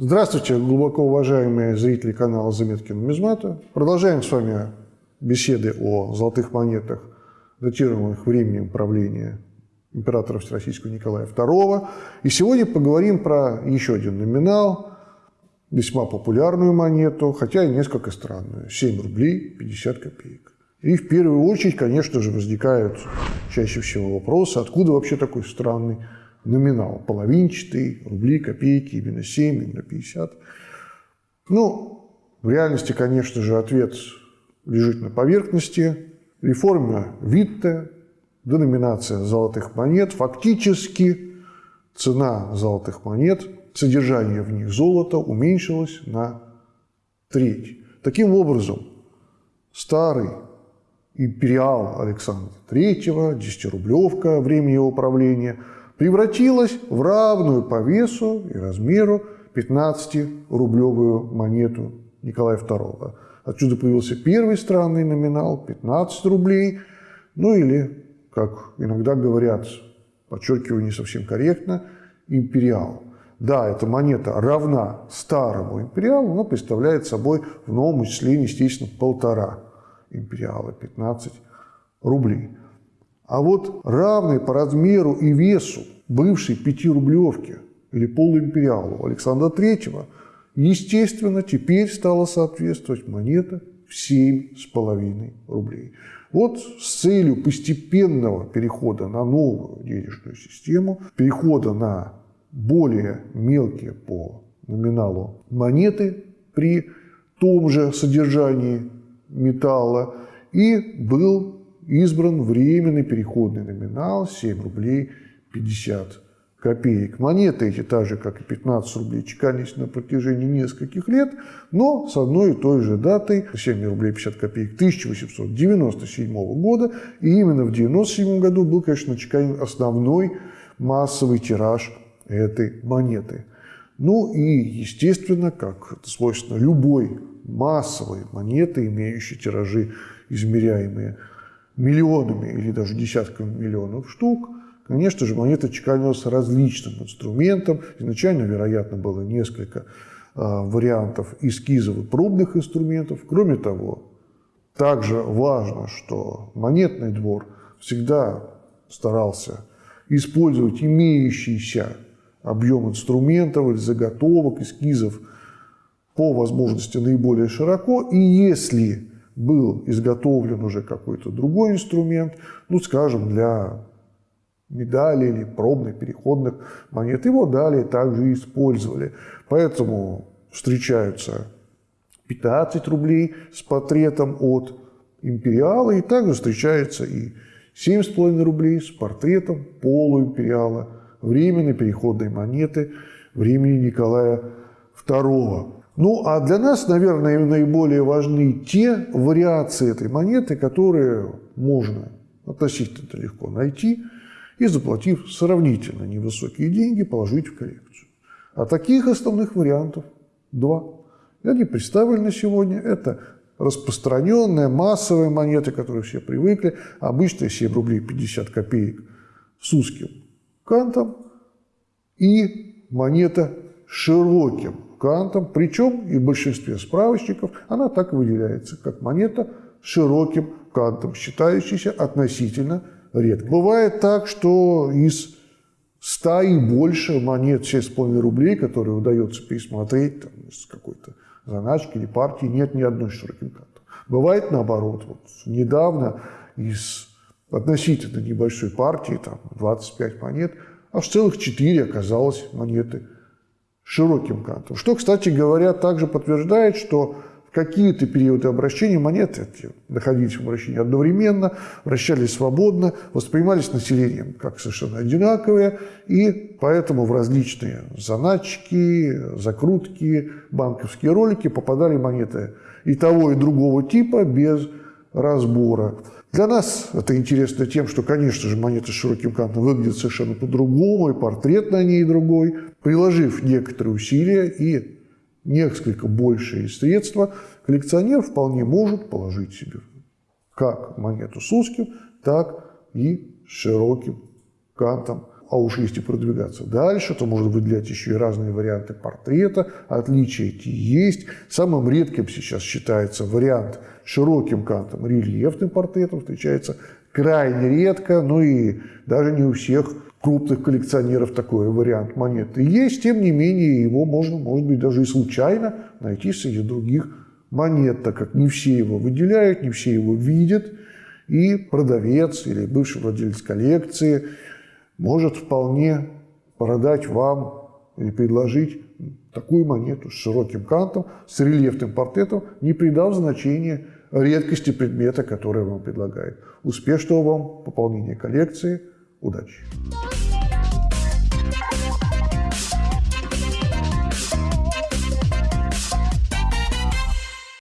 Здравствуйте, глубоко уважаемые зрители канала «Заметки нумизмата». Продолжаем с вами беседы о золотых монетах, датируемых временем правления императора Всероссийского Николая II. И сегодня поговорим про еще один номинал, весьма популярную монету, хотя и несколько странную – 7 рублей 50 копеек. И в первую очередь, конечно же, возникают чаще всего вопросы, откуда вообще такой странный номинал, половинчатый, рубли, копейки, именно 7, именно 50. Ну, в реальности, конечно же, ответ лежит на поверхности. Реформа Витте, деноминация золотых монет, фактически цена золотых монет, содержание в них золота уменьшилось на треть. Таким образом, старый империал Александра III, 10-рублевка времени его правления – превратилась в равную по весу и размеру 15-рублевую монету Николая II. Отсюда появился первый странный номинал – 15 рублей, ну или, как иногда говорят, подчеркиваю не совсем корректно, империал. Да, эта монета равна старому империалу, но представляет собой в новом исчислении, естественно, полтора империала, 15 рублей. А вот равной по размеру и весу бывшей пятирублевки или полуимпериалу Александра III, естественно, теперь стала соответствовать монета в 7,5 рублей. Вот с целью постепенного перехода на новую денежную систему, перехода на более мелкие по номиналу монеты при том же содержании металла, и был избран временный переходный номинал 7 рублей 50 копеек. Монеты эти, так же, как и 15 рублей, чеканились на протяжении нескольких лет, но с одной и той же датой, 7 рублей 50 копеек 1897 года, и именно в 1997 году был, конечно, чеканен основной массовый тираж этой монеты. Ну и, естественно, как это свойственно любой массовой монеты, имеющей тиражи, измеряемые миллионами или даже десятками миллионов штук, конечно же, монета чеканилась различным инструментом. Изначально, вероятно, было несколько а, вариантов эскизов и пробных инструментов. Кроме того, также важно, что монетный двор всегда старался использовать имеющийся объем инструментов или заготовок, эскизов по возможности наиболее широко. И если был изготовлен уже какой-то другой инструмент, ну, скажем, для медали или пробных переходных монет. Его далее также использовали. Поэтому встречаются 15 рублей с портретом от империала, и также встречается и 7,5 рублей с портретом полуимпериала, временной переходной монеты времени Николая II. Ну, а для нас, наверное, наиболее важны те вариации этой монеты, которые можно относительно легко найти и, заплатив сравнительно невысокие деньги, положить в коллекцию. А таких основных вариантов два. И они представлены сегодня. Это распространенная массовая монета, к которой все привыкли, обычная 7 рублей 50 копеек с узким кантом, и монета широким кантом, причем и в большинстве справочников она так выделяется, как монета с широким кантом, считающаяся относительно редко. Бывает так, что из 100 и больше монет 6,5 рублей, которые удается пересмотреть там, из какой-то заначки или партии, нет ни одной широким кантом. Бывает наоборот. Вот недавно из относительно небольшой партии, там 25 монет, аж целых 4 оказалось монеты широким кантом. Что, кстати говоря, также подтверждает, что в какие-то периоды обращения монеты находились в обращении одновременно, вращались свободно, воспринимались населением как совершенно одинаковые, и поэтому в различные заначки, закрутки, банковские ролики попадали монеты и того, и другого типа без разбора. Для нас это интересно тем, что, конечно же, монета с широким кантом выглядит совершенно по-другому, и портрет на ней другой. Приложив некоторые усилия и несколько большие средства, коллекционер вполне может положить себе как монету с узким, так и с широким кантом. А уж если продвигаться дальше, то можно выделять еще и разные варианты портрета. Отличия эти есть. Самым редким сейчас считается вариант широким кантом рельефным портретом. Встречается крайне редко, ну и даже не у всех крупных коллекционеров такой вариант монеты есть. Тем не менее, его можно, может быть, даже и случайно найти среди других монет, так как не все его выделяют, не все его видят. И продавец или бывший владелец коллекции – может вполне продать вам или предложить такую монету с широким кантом, с рельефным портретом, не придав значения редкости предмета, который вам предлагает. Успешного вам пополнения коллекции. Удачи!